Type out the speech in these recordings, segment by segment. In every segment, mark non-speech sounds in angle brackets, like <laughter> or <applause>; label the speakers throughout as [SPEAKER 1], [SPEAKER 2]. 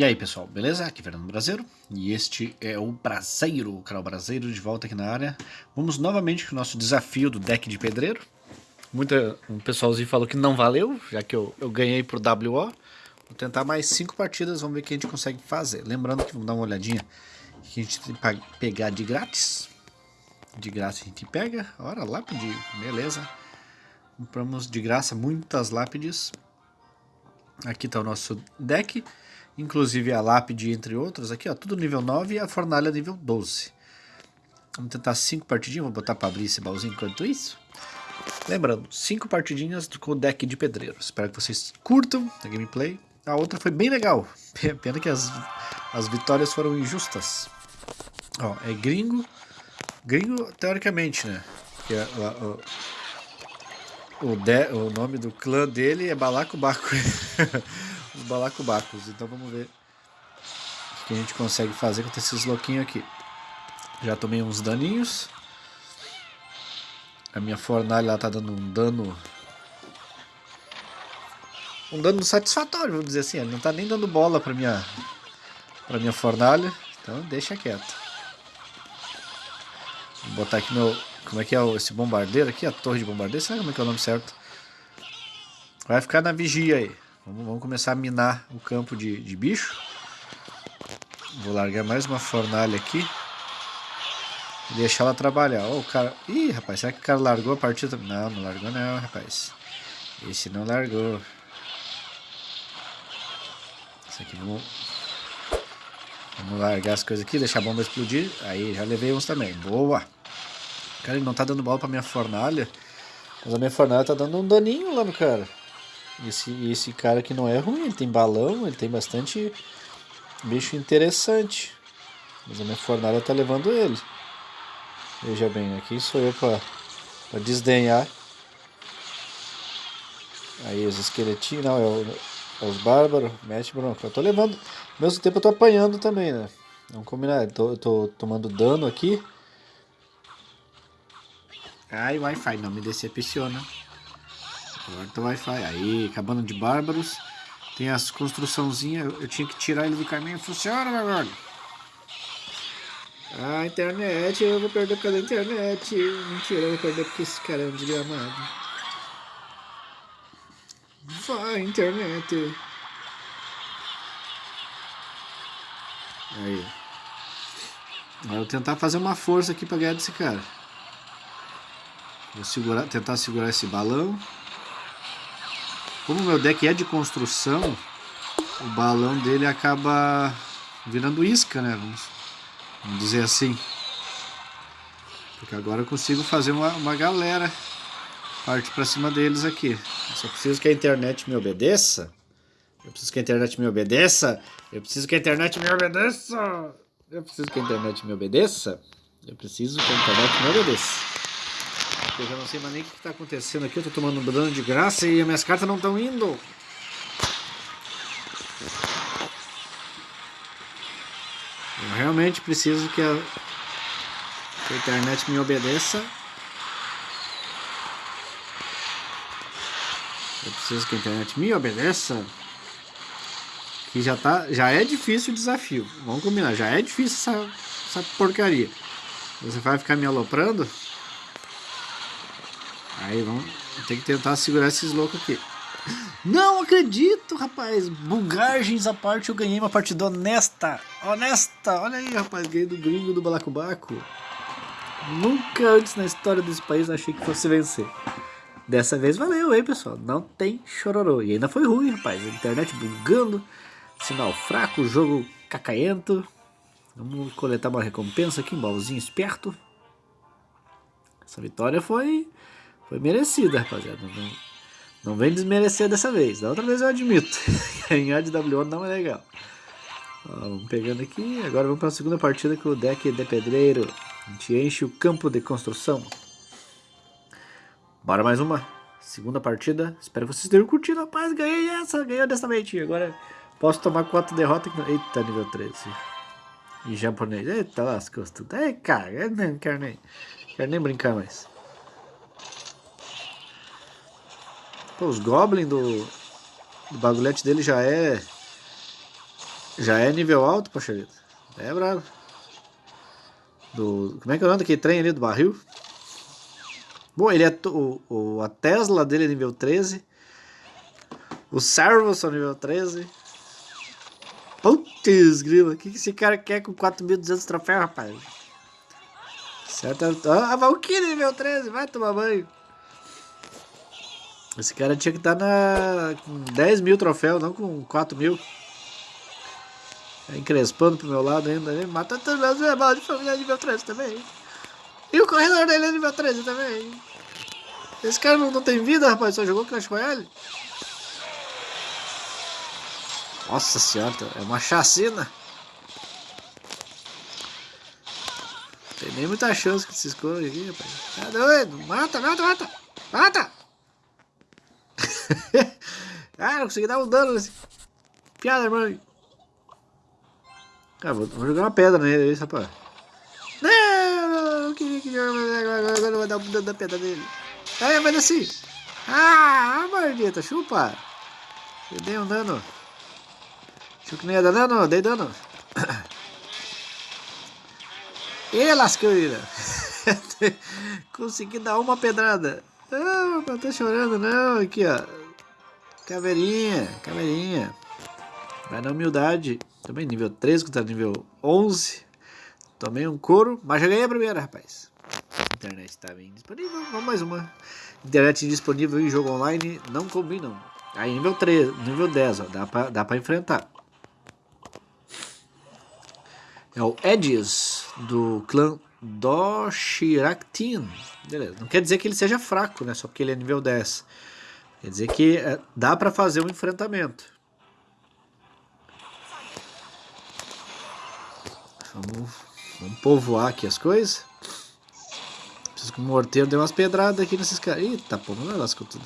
[SPEAKER 1] E aí pessoal, beleza? Aqui é Fernando Brasileiro e este é o Braseiro, o canal Braseiro de volta aqui na área. Vamos novamente com o nosso desafio do deck de pedreiro. Muita, um pessoalzinho falou que não valeu, já que eu, eu ganhei por WO. Vou tentar mais cinco partidas, vamos ver o que a gente consegue fazer. Lembrando que vamos dar uma olhadinha que a gente tem que pegar de grátis. De graça a gente pega, ora, lápide, beleza. Compramos de graça muitas lápides. Aqui está o nosso deck. Inclusive a lápide, entre outros. Aqui, ó, tudo nível 9 e a fornalha nível 12. Vamos tentar 5 partidinhas. Vou botar para abrir esse baúzinho enquanto isso. Lembrando, 5 partidinhas com o deck de pedreiro. Espero que vocês curtam a gameplay. A outra foi bem legal. <laughs> Pena que as, as vitórias foram injustas. Ó, é gringo. Gringo, teoricamente, né? Que é, o, o, de, o nome do clã dele é Balacobaco. <laughs> os balacobacos. Então vamos ver o que a gente consegue fazer com esses louquinhos aqui. Já tomei uns daninhos. A minha fornalha está dando um dano... Um dano satisfatório, vamos dizer assim. Ele não está nem dando bola para minha, pra minha fornalha. Então deixa quieto. Vou botar aqui meu... Como é que é esse bombardeiro aqui? A torre de bombardeiro? Sabe como é que é o nome certo? Vai ficar na vigia aí. Vamos, vamos começar a minar o campo de, de bicho. Vou largar mais uma fornalha aqui. E deixar ela trabalhar. Oh, o cara... Ih, rapaz, será que o cara largou a partida? Não, não largou não, rapaz. Esse não largou. Isso aqui vamos... Vamos largar as coisas aqui, deixar a bomba explodir. Aí, já levei uns também. Boa! Cara, ele não tá dando bola pra minha fornalha. Mas a minha fornalha tá dando um daninho lá no cara. Esse, esse cara aqui não é ruim, ele tem balão, ele tem bastante bicho interessante. Mas a minha fornalha tá levando ele. Veja bem, aqui sou eu pra, pra desdenhar. Aí os esqueletinhos, não, é, o, é os bárbaros, mete bronca. Eu tô levando, ao mesmo tempo eu tô apanhando também, né? Vamos combinar, eu tô, eu tô tomando dano aqui. Ai, Wi-Fi, não me decepciona. Corta o Wi-Fi. Aí, acabando de bárbaros. Tem as construçãozinhas. Eu tinha que tirar ele do caminho. Funciona, meu velho. Ah, internet. Eu vou perder por causa da internet. Mentira, eu vou perder porque esse cara é um desgramado. Vai, internet. Aí. Eu vou tentar fazer uma força aqui pra ganhar desse cara. Vou segurar, tentar segurar esse balão. Como o meu deck é de construção, o balão dele acaba virando isca, né? Vamos, vamos dizer assim. Porque agora eu consigo fazer uma, uma galera parte para cima deles aqui. Eu só preciso que a internet me obedeça. Eu preciso que a internet me obedeça. Eu preciso que a internet me obedeça. Eu preciso que a internet me obedeça. Eu preciso que a internet me obedeça eu já não sei mais nem o que está acontecendo aqui. Eu estou tomando um dano de graça e as minhas cartas não estão indo. Eu realmente preciso que a, que a internet me obedeça. Eu preciso que a internet me obedeça. Que já, tá, já é difícil o desafio. Vamos combinar, já é difícil essa, essa porcaria. Você vai ficar me aloprando? Aí vamos ter que tentar segurar esses loucos aqui. Não acredito, rapaz. Bugagens à parte, eu ganhei uma partida honesta. Honesta. Olha aí, rapaz. Ganhei do gringo do Balacobaco. Nunca antes na história desse país achei que fosse vencer. Dessa vez valeu, hein, pessoal. Não tem chororô. E ainda foi ruim, rapaz. A internet bugando, sinal fraco, jogo cacaento. Vamos coletar uma recompensa aqui, um baúzinho esperto. Essa vitória foi foi merecida, rapaziada. Não, não vem desmerecer dessa vez. Da outra vez eu admito. Ganhar de WO não é legal. Ó, vamos pegando aqui. Agora vamos para a segunda partida com o deck de pedreiro. A gente enche o campo de construção. Bora mais uma. Segunda partida. Espero que vocês tenham curtido, rapaz. Ganhei essa. Ganhei honestamente. Agora posso tomar quatro derrotas. Eita, nível 13. Em japonês. Eita, lascou tudo. Ei, cara. Eu não quero nem, quero nem brincar mais. Pô, os Goblins do, do bagulhete dele já é... Já é nível alto, Pacharito. É bravo. Do, como é que é o nome trem ali do barril? Bom, ele é o, o, a Tesla dele é nível 13. O Servo são nível 13. Putz, grila. O que, esse cara quer com 4.200 troféus, rapaz? Certo? Ah, a Valkyrie nível 13. Vai tomar banho. Esse cara tinha que estar tá na, com 10 mil troféus, não com 4 mil. Tá encrespando pro meu lado ainda. Ele mata todos os meus de família nível 13 também. E o corredor dele é nível 13 também. Esse cara não, não tem vida, rapaz. Só jogou Clash Royale. Nossa senhora, é uma chacina. Não tem nem muita chance que se esconde aqui, rapaz. Tá doido? Mata, mata, mata! Mata! <laughs> ah, não consegui dar um dano nesse. Piada, irmão. Ah, vou, vou, jogar uma pedra nele, rapaz. Não, não queria que agora, eu vou dar um dano da pedra nele. Aí, vai assim. Ah, maldita, chupa. Eu dei um dano. Achou que não ia dar dano? Dei dano. <coughs> E lasqueira. <laughs> Consegui dar uma pedrada. Não, não tá chorando não. Aqui, ó. Caveirinha, caveirinha. Vai na humildade. Também nível 13 contra nível 11. Tomei um couro, mas já ganhei a primeira, rapaz. Internet tá bem disponível. Vamos mais uma. Internet disponível em jogo online não combinam. Aí nível 3, nível 10, ó. Dá pra, dá pra enfrentar. É o Edges do clã Doshiraktin. Beleza. Não quer dizer que ele seja fraco, né? Só porque ele é nível 10. Quer dizer que é, dá para fazer um enfrentamento. Vamos, vamos povoar aqui as coisas. Preciso que o morteiro dê umas pedradas aqui nesses caras. Eita, pô, não lascou tudo.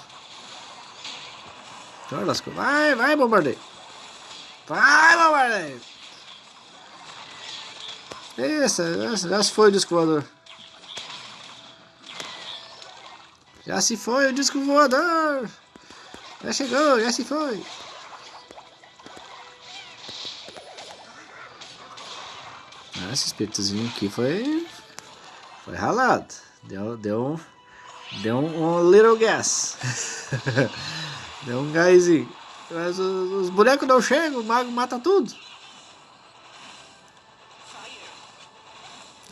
[SPEAKER 1] Não lascou. Vai, vai, bombardeio. Vai, bombardeio. Essa, essa, já se foi o disco voador. Já se foi o disco voador. Já chegou, já se foi. Ah, esse espíritozinho aqui foi. Foi ralado. Deu, deu. Deu um, um little gas. deu um gásinho. Mas os, os bonecos não chegam, o mago mata tudo.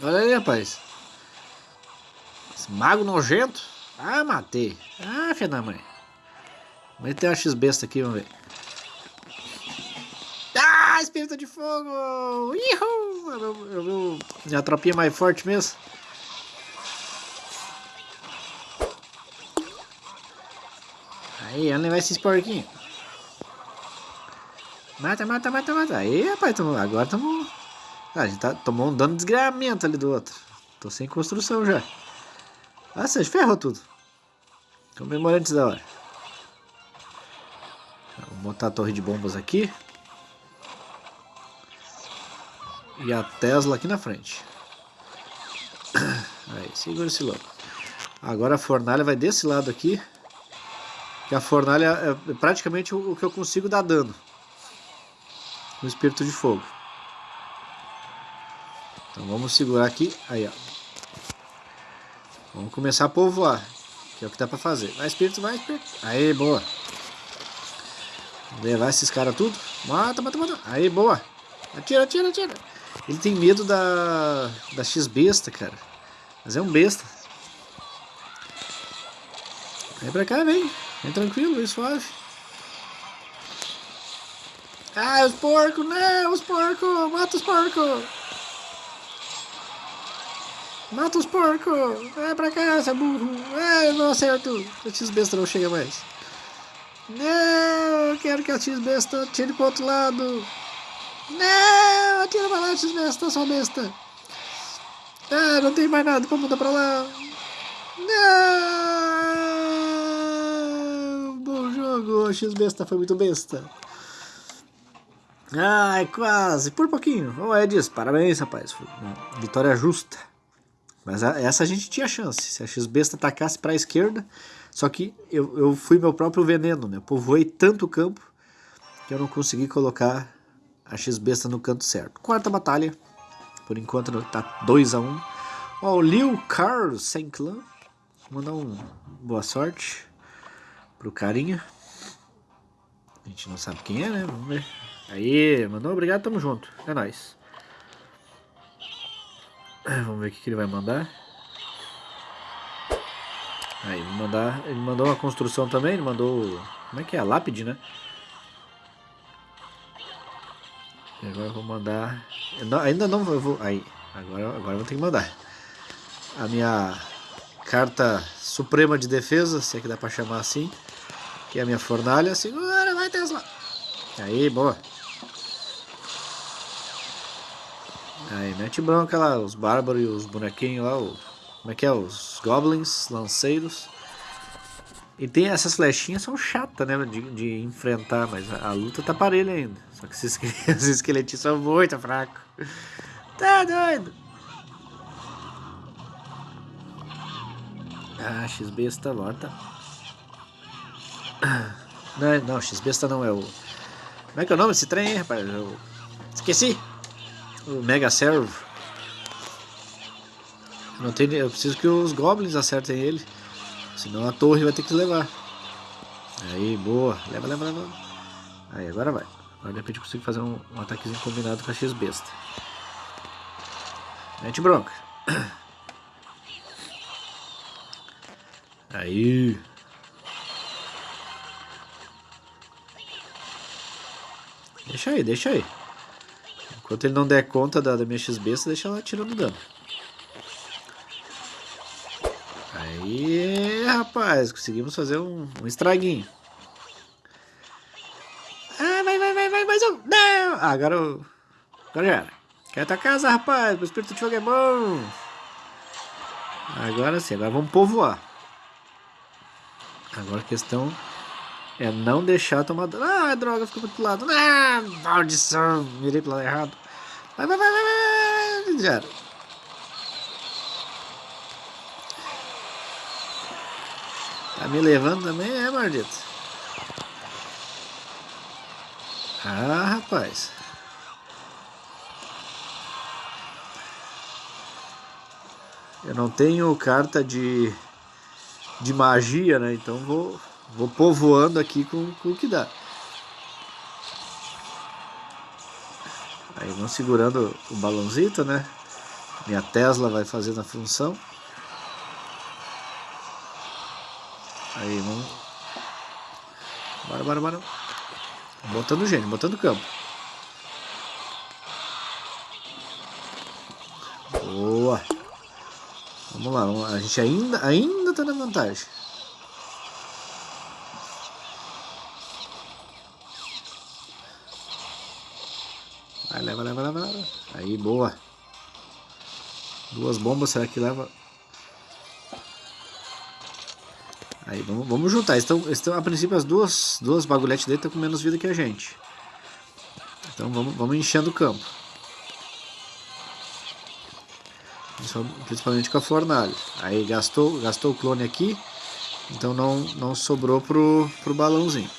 [SPEAKER 1] Olha aí, rapaz. Esse mago nojento. Ah, matei. Ah, filha da mãe. Vamos ter uma X-besta aqui, vamos ver. Ah, espírito de fogo! Ihu! Eu vi minha tropinha mais forte mesmo. Aí, onde vai esses porquinhos? Mata, mata, mata, mata. Aí, rapaz, tamo, agora estamos ah, a gente tá, tomou um dano de desgramento ali do outro. Tô sem construção já. Ah, você ferrou tudo. Comemorantes da hora. Botar a torre de bombas aqui. E a Tesla aqui na frente. <coughs> Aí, segura esse louco. Agora a fornalha vai desse lado aqui. Que a fornalha é praticamente o que eu consigo dar dano. Com o espírito de fogo. Então vamos segurar aqui. Aí, ó. Vamos começar a povoar. Que é o que dá pra fazer. Vai, espírito, vai, espírito. Aí, boa. Levar esses caras tudo. Mata, mata, mata. Aí, boa. Atira, atira, atira. Ele tem medo da, da X-besta, cara. Mas é um besta. Vem pra cá, vem. Vem tranquilo, vem suave. Ah, os porcos, não, os porcos. Mata os porcos. Mata os porcos! Vai pra casa, burro! Ah, não acerto! A X-Besta não chega mais. Não! Eu quero que a X-Besta tire pro outro lado! Não! Atira pra lá, X-Besta, sua besta! Ah, não tem mais nada pra mudar pra lá! Não! Bom jogo! X-Besta foi muito besta! Ai, quase! Por pouquinho! Ô, Edis, parabéns, rapaz! Foi uma vitória justa! Mas essa a gente tinha chance. Se a X-Besta atacasse para a esquerda, só que eu, eu fui meu próprio veneno, né? Povoei tanto campo que eu não consegui colocar a X-Besta no canto certo. Quarta batalha. Por enquanto tá 2 a 1 um. Ó, o Liu Carl sem clã. Mandar um boa sorte pro carinha. A gente não sabe quem é, né? Vamos ver. Aí, mandou obrigado, tamo junto. É nóis. Vamos ver o que, que ele vai mandar. Aí, mandar, ele mandou uma construção também, ele mandou... Como é que é? A lápide, né? E agora eu vou mandar... Eu não, ainda não eu vou... Aí, agora, agora eu vou ter que mandar. A minha carta suprema de defesa, se é que dá pra chamar assim. Que é a minha fornalha. Segura, vai Tesla! Aí, boa. Aí, mete bronca lá, os bárbaros e os bonequinhos lá, o, como é que é, os goblins, lanceiros. E tem essas flechinhas são chatas, né, de, de enfrentar, mas a, a, luta tá parelha ainda. Só que esses, <laughs> esqueletinhos são muito fracos. Tá doido? Ah, X-Besta morta. <coughs> Não, não, X-Besta não é o... Como é que é o nome desse trem, rapaz? Eu... Esqueci! o Mega Servo. Não tem, eu preciso que os Goblins acertem ele. Senão a torre vai ter que levar. Aí, boa. Leva, leva, leva. Aí, agora vai. Agora de repente eu consigo fazer um, um ataquezinho combinado com a X-Besta. Mete bronca. Aí. Deixa aí, deixa aí. Enquanto ele não der conta da, da minha X-Besta, deixa ela tirando dano. Aí, rapaz, conseguimos fazer um, um estraguinho. Ah, vai, vai, vai, vai, mais um. Não! Ah, agora eu... Agora já era. Quer tua casa, rapaz? O espírito de fogo é bom. Agora sim, agora vamos povoar. Agora a questão é não deixar tomar. Ah, droga, ficou pro lado. Ah, maldição. Mirei pro lado errado. Vai, vai, vai, vai, vai. Já era. Tá me levando também, é, maldito? Ah, rapaz. Eu não tenho carta de, de magia, né? Então vou, vou povoando aqui com, com o que dá. Aí vamos segurando o balãozito, né? Minha Tesla vai fazendo a função. Aí vamos. Bora, bora, bora. Botando gente, botando campo. Boa. Vamos lá, vamos lá. a gente ainda, ainda tá na vantagem. Vai, leva, leva, leva, leva. Aí, boa. Duas bombas, será que leva? Aí, vamos, vamos juntar. Estão, estão, a princípio, as duas, duas bagulhetes dele estão com menos vida que a gente. Então, vamos, vamos enchendo o campo. Principalmente com a fornalha. Aí, gastou, gastou o clone aqui. Então, não, não sobrou pro, pro balãozinho.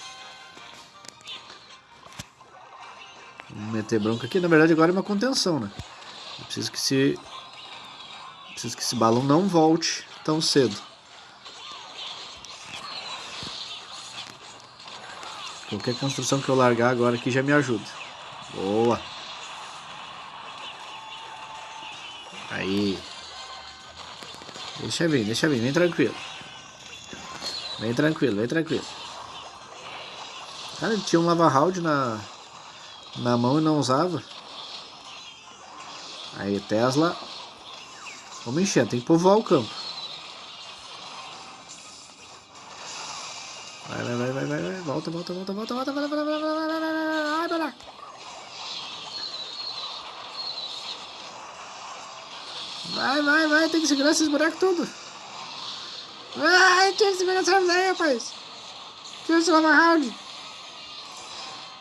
[SPEAKER 1] meter bronca aqui. Na verdade agora é uma contenção, né? Eu preciso que esse... Preciso que esse balão não volte tão cedo. Qualquer construção que eu largar agora aqui já me ajuda. Boa. Aí. Deixa vir, deixa vir, vem tranquilo. Vem tranquilo, vem tranquilo. Cara, tinha um lava round na, na mão e não usava. Aí Tesla. Vamos encher, tem que povoar o campo. Vai, vai, vai, vai, vai, vai. Volta, volta, volta, volta, volta, volta, volta, volta, volta, volta, vai, vai, vai. Tem que segurar esses bonecos tudo. Vai, tira esse bonecos aí, rapaz. Tira esse lava round.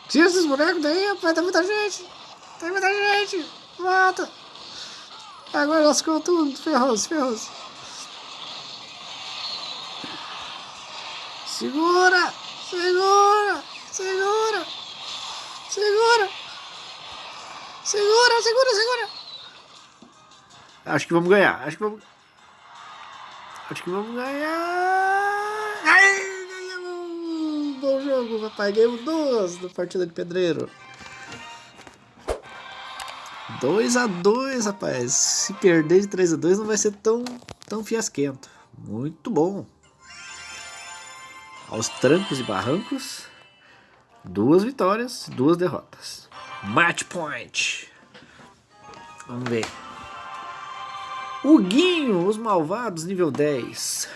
[SPEAKER 1] Tira esses bonecos daí, rapaz, tem muita gente. Tem muita gente. Mata. Agora lascou tudo. Ferrou-se, ferrou-se. Segura, segura, segura, segura. Segura, segura, segura. Acho que vamos ganhar. Acho que vamos. Acho que vamos ganhar. Ai, ganhamos! Bom jogo, papai. Ganhamos duas da partida de pedreiro. 2 a 2 rapaz. Se perder de 3 a 2 não vai ser tão, tão fiasquento. Muito bom. Aos trancos e barrancos, duas vitórias, duas derrotas. Match point. Vamos ver. O Guinho, os malvados, nível 10.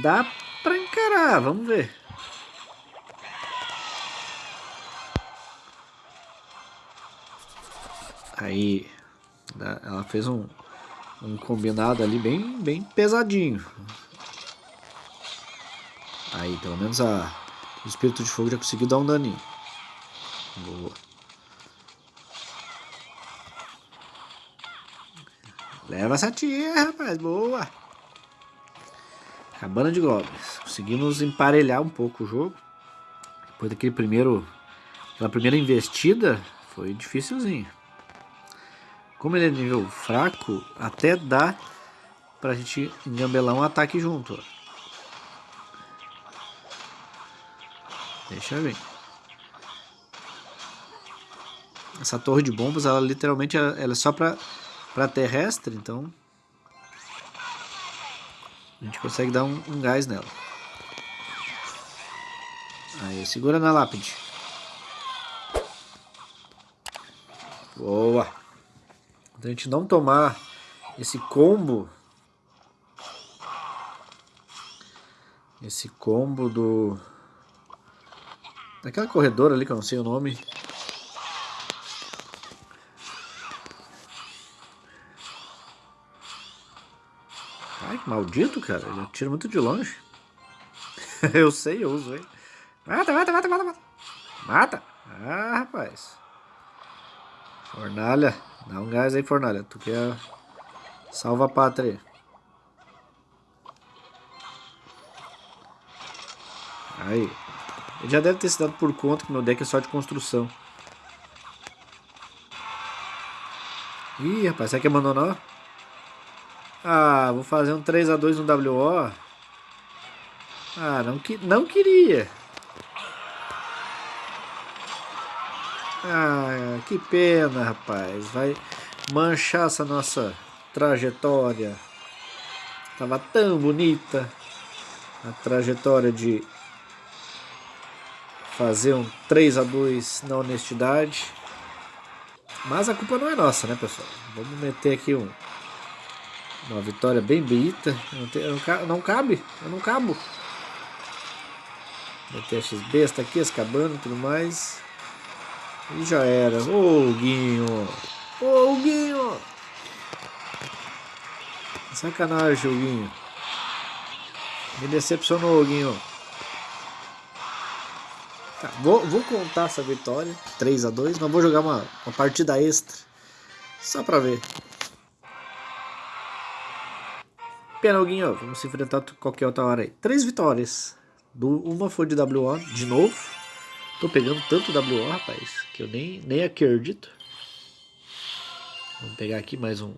[SPEAKER 1] Dá pra encarar, vamos ver. Aí, ela fez um, um combinado ali bem, bem pesadinho. Aí, pelo menos a, o espírito de fogo já conseguiu dar um daninho. Boa. Leva essa tia, rapaz. Boa. Cabana de goblins. Conseguimos emparelhar um pouco o jogo. Depois daquele primeiro... Aquela primeira investida, foi dificilzinho. Como ele é nível fraco, até dá pra gente engambelar um ataque junto. Ó. Deixa eu ver. Essa torre de bombas, ela literalmente ela é só pra, pra terrestre, então a gente consegue dar um, um gás nela. Aí, segura na lápide. Boa. Quando a gente não tomar esse combo, esse combo do daquela corredora ali que eu não sei o nome. Ai, que maldito, cara. Ele atira muito de longe. <laughs> eu sei, eu uso, hein. Mata, mata, mata, mata, mata. Mata. Ah, rapaz. Fornalha. Dá um gás aí, Fornalha. Tu quer... Salva a pátria aí. Ele já deve ter se dado por conta que meu deck é só de construção. Ih, rapaz, será que abandonou? Ah, vou fazer um 3x2 no WO. Ah, não, que, não queria. Ah, que pena, rapaz. Vai manchar essa nossa trajetória. Tava tão bonita a trajetória de fazer um 3 a 2 na honestidade. Mas a culpa não é nossa, né, pessoal? Vamos meter aqui um, uma vitória bem bonita. Não, tem, não, não cabe, eu não cabo. Meter esses besta aqui, as cabanas e tudo mais. E já era. Ô, Guinho. Ô, Guinho. Sacanagem, Guinho. Me decepcionou, Guinho. Tá, vou, vou contar essa vitória. 3 a 2 mas vou jogar uma, uma partida extra. Só pra ver. Pena, Guinho. Vamos se enfrentar qualquer outra hora aí. Três vitórias. Do, uma foi de WO, de novo. Tô pegando tanto WO, rapaz, que eu nem, nem acredito. Vamos pegar aqui mais um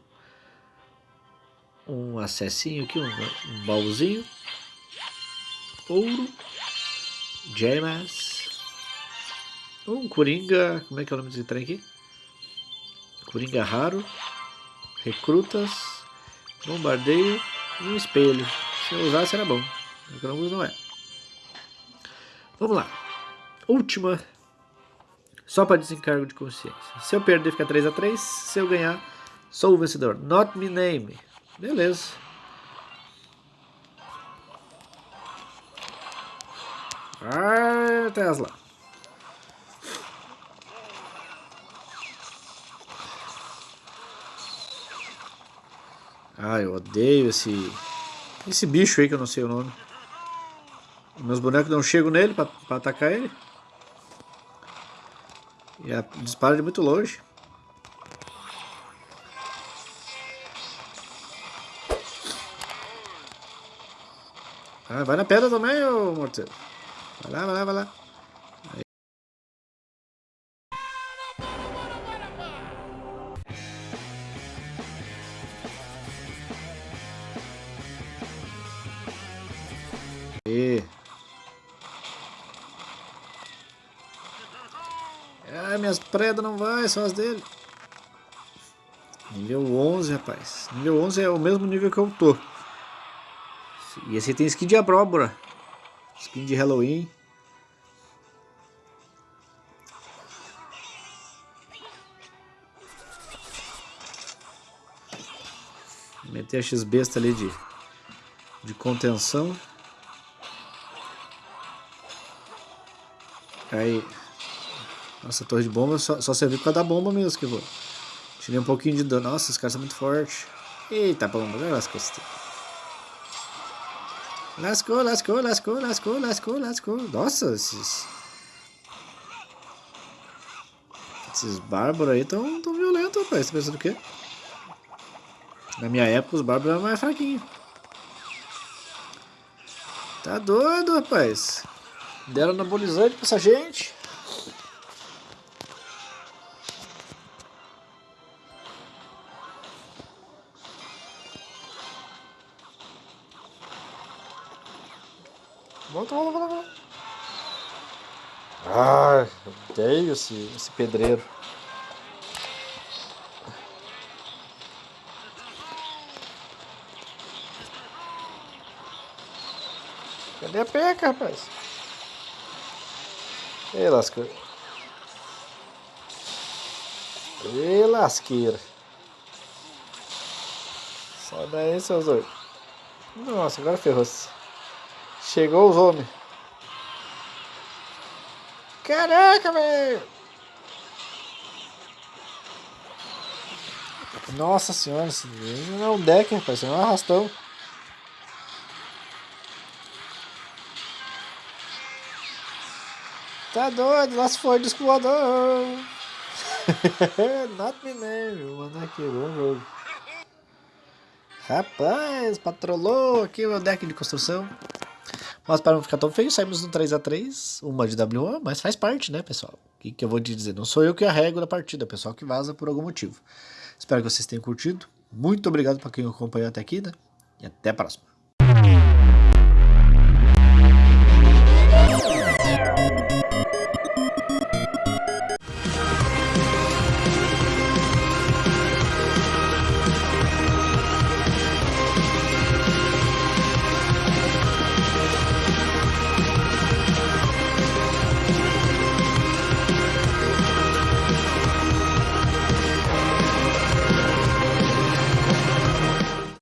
[SPEAKER 1] um acessinho aqui, um, um baúzinho. Ouro. Gemas. Um Coringa. Como é que é o nome desse trem aqui? Coringa raro. Recrutas. Bombardeio. E um espelho. Se eu usasse era bom. O que eu não uso não é. Vamos lá última, só para desencargo de consciência. Se eu perder, fica 3 a 3 Se eu ganhar, sou o vencedor. Not me name. Beleza. Ah, Tesla. Ah, eu odeio esse esse bicho aí que eu não sei o nome. Meus bonecos não chegam nele para atacar ele. E a dispara de muito longe. Ah, vai na pedra também, ô morteiro. Vai lá, vai lá, vai lá. Minhas predas não vai, só as dele. Nível 11, rapaz. Nível 11 é o mesmo nível que eu tô. E esse tem skin de abóbora. Skin de Halloween. Meter a X-Besta ali de, de contenção. Aí. Nossa, torre de bomba só, só serviu por causa da bomba mesmo que eu vou. Tirei um pouquinho de dano. Nossa, esse cara tá muito forte. Eita, bomba, vai. Lascou, lascou, lascou, lascou, lascou, lascou. Nossa, esses. Esses bárbaros aí tão, tão violentos, rapaz. Você tá pensando o quê? Na minha época os bárbaros eram mais fraquinhos. Tá doido, rapaz. Deram anabolizante pra essa gente. Volta, volta, volta, volta. Ah, odeio esse, esse pedreiro. Cadê a peca, rapaz? Ei, lasqueira. Ei, lasqueira. Sai daí, seus dois. Nossa, agora ferrou-se. Chegou os homens. Caraca, velho. Nossa senhora, esse não é um deck, rapaz, isso é um arrastão. Tá doido, lá se foi disco. <laughs> Not me name, vou mandar aqui, bom jogo. Rapaz, patrolou aqui o deck de construção. Mas para não ficar tão feio, saímos no 3x3, uma de WA, mas faz parte, né, pessoal? O que, que eu vou te dizer? Não sou eu que arrego da partida, é pessoal que vaza por algum motivo. Espero que vocês tenham curtido. Muito obrigado para quem acompanhou até aqui, né? E até a próxima.